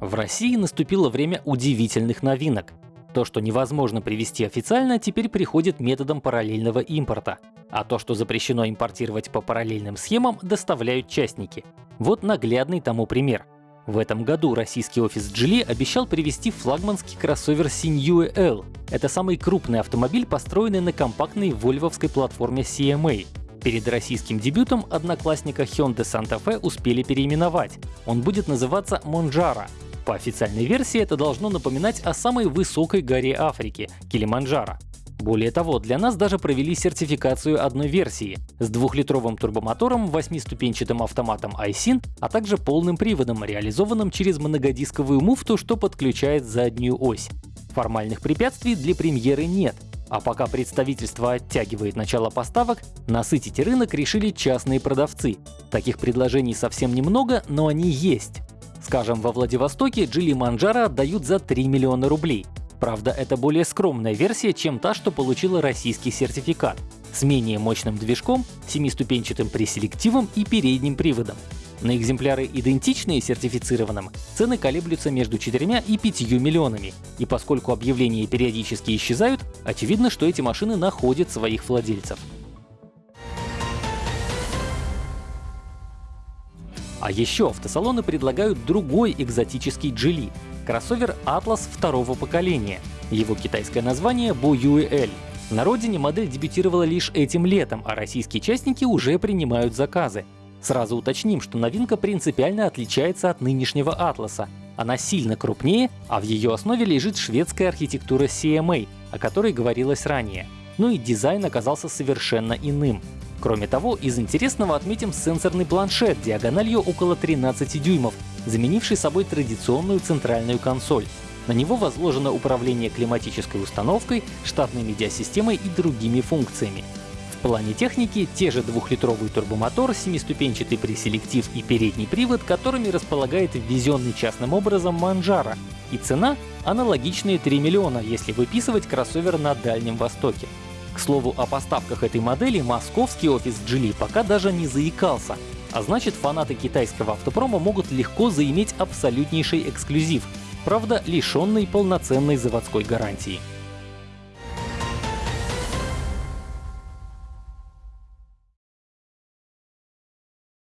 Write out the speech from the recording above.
В России наступило время удивительных новинок. То, что невозможно привести официально, теперь приходит методом параллельного импорта. А то, что запрещено импортировать по параллельным схемам, доставляют частники. Вот наглядный тому пример. В этом году российский офис Geely обещал привезти флагманский кроссовер Sinew L. Это самый крупный автомобиль, построенный на компактной вольвовской платформе CMA. Перед российским дебютом одноклассника Hyundai Santa Fe успели переименовать. Он будет называться Monjaro. По официальной версии это должно напоминать о самой высокой горе Африки — Килиманджаро. Более того, для нас даже провели сертификацию одной версии с двухлитровым турбомотором, восьмиступенчатым автоматом iSyn, а также полным приводом, реализованным через многодисковую муфту, что подключает заднюю ось. Формальных препятствий для премьеры нет, а пока представительство оттягивает начало поставок, насытить рынок решили частные продавцы. Таких предложений совсем немного, но они есть. Скажем, во Владивостоке Джили Манджара отдают за 3 миллиона рублей. Правда, это более скромная версия, чем та, что получила российский сертификат, с менее мощным движком, семиступенчатым преселективом и передним приводом. На экземпляры, идентичные сертифицированным, цены колеблются между 4 и 5 миллионами, и поскольку объявления периодически исчезают, очевидно, что эти машины находят своих владельцев. А еще автосалоны предлагают другой экзотический Geely — кроссовер Atlas второго поколения. Его китайское название — Boyue На родине модель дебютировала лишь этим летом, а российские частники уже принимают заказы. Сразу уточним, что новинка принципиально отличается от нынешнего Атласа. Она сильно крупнее, а в ее основе лежит шведская архитектура CMA, о которой говорилось ранее. Ну и дизайн оказался совершенно иным. Кроме того, из интересного отметим сенсорный планшет диагональю около 13 дюймов, заменивший собой традиционную центральную консоль. На него возложено управление климатической установкой, штатной медиасистемой и другими функциями. В плане техники те же двухлитровый турбомотор, семиступенчатый преселектив и передний привод, которыми располагает ввезенный частным образом Манжара. И цена — аналогичные 3 миллиона, если выписывать кроссовер на Дальнем Востоке. К слову, о поставках этой модели московский офис Geely пока даже не заикался. А значит, фанаты китайского автопрома могут легко заиметь абсолютнейший эксклюзив, правда, лишенный полноценной заводской гарантии.